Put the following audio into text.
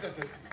paréntesis.